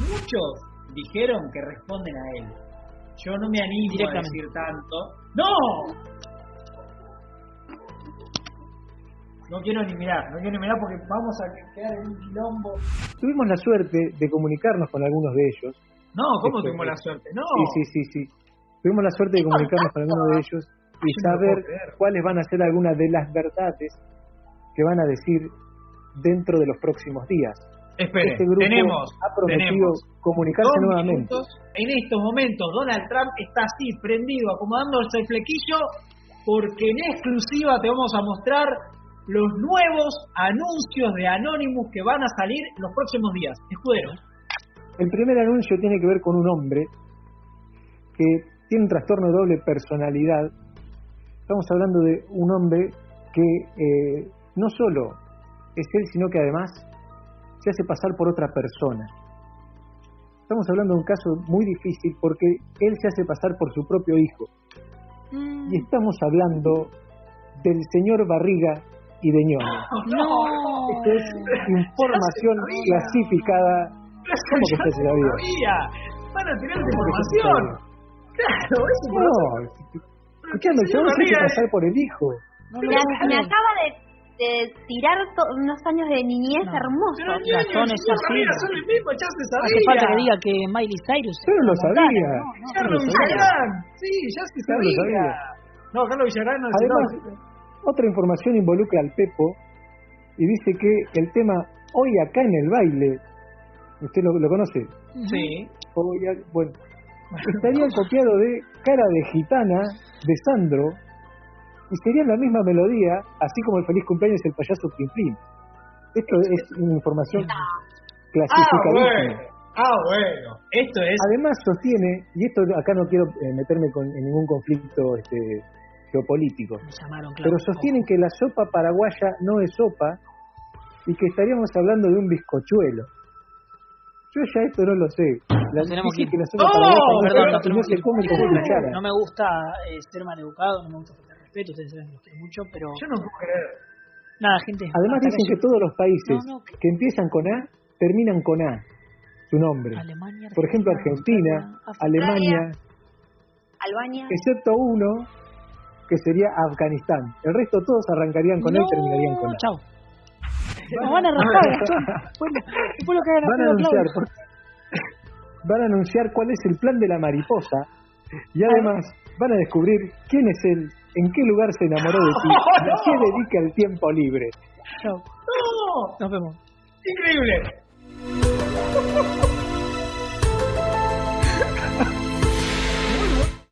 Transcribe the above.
muchos dijeron que responden a él. Yo no me animo a decir tanto. ¡No! No quiero ni mirar, no quiero ni mirar porque vamos a quedar en un quilombo. Tuvimos la suerte de comunicarnos con algunos de ellos. No, ¿cómo Esto- tuvimos la suerte? No. Sí, sí, sí, sí. Tuvimos la suerte de comunicarnos con algunos de ellos y Yo saber cuáles van a ser algunas de las verdades que van a decir dentro de los próximos días. Espere, este grupo tenemos, ha prometido tenemos comunicarse dos nuevamente. minutos. En estos momentos Donald Trump está así, prendido, acomodándose el flequillo, porque en exclusiva te vamos a mostrar los nuevos anuncios de Anonymous que van a salir en los próximos días. Escudero. El primer anuncio tiene que ver con un hombre que tiene un trastorno de doble personalidad. Estamos hablando de un hombre que eh, no solo es él, sino que además se hace pasar por otra persona. Estamos hablando de un caso muy difícil porque él se hace pasar por su propio hijo. Mm. Y estamos hablando del señor Barriga y de Ñoño. No. Esto es información clasificada. ¿Cómo que se sabía? sabía. Van a tener ¿Cómo que ya se información. Claro, es No, escuchame, se hace pasar por el hijo. Me, me acaba de, de tirar unos años de niñez No. hermosos. Pero así. Barriga, son el mismo, ya se sabía. Hace falta que diga que Miley Cyrus. Yo no lo sabía. ¿no? No. Carlos no lo sabía. Sí, ya se Ya lo sabía. sabía. No, Carlos Villagrán no Además, no. otra información involucra al Pepo y dice que el tema Hoy acá en el baile, ¿usted lo, lo conoce? Sí. Hoy bueno, estaría copiado de Cara de Gitana de Sandro y sería la misma melodía, así como el feliz cumpleaños del payaso Plim Plim. Esto es una información Ah, clasificadísima. bueno. Ah, bueno. Esto es. Además sostiene, y esto acá no quiero eh, meterme con, en ningún conflicto este, geopolítico, Me llamaron, claro. pero sostienen que la sopa paraguaya no es sopa y que estaríamos hablando de un bizcochuelo. Yo ya esto no lo sé. La, Nos tenemos dice que ir. que la sopa ¡Oh! paraguaya no, Perdón, se come con cuchara. No me gusta eh, ser maleducado, no me gusta respeto, ustedes saben que los quiero mucho, pero Yo no puedo creer. nada, gente. Además dicen que todos los países No, no. que empiezan con A terminan con A, su nombre. Alemania, Por ejemplo, Argentina, Australia, Alemania, Albania. excepto uno que sería Afganistán. El resto todos arrancarían con A y terminarían con A. Chao. Nos van a. Después, lo que hagan van a anunciar van a anunciar cuál es el plan de la mariposa y además van a descubrir quién es él, en qué lugar se enamoró de ti, y a qué dedica el tiempo libre. Chao. ¡No! Nos vemos. Increíble.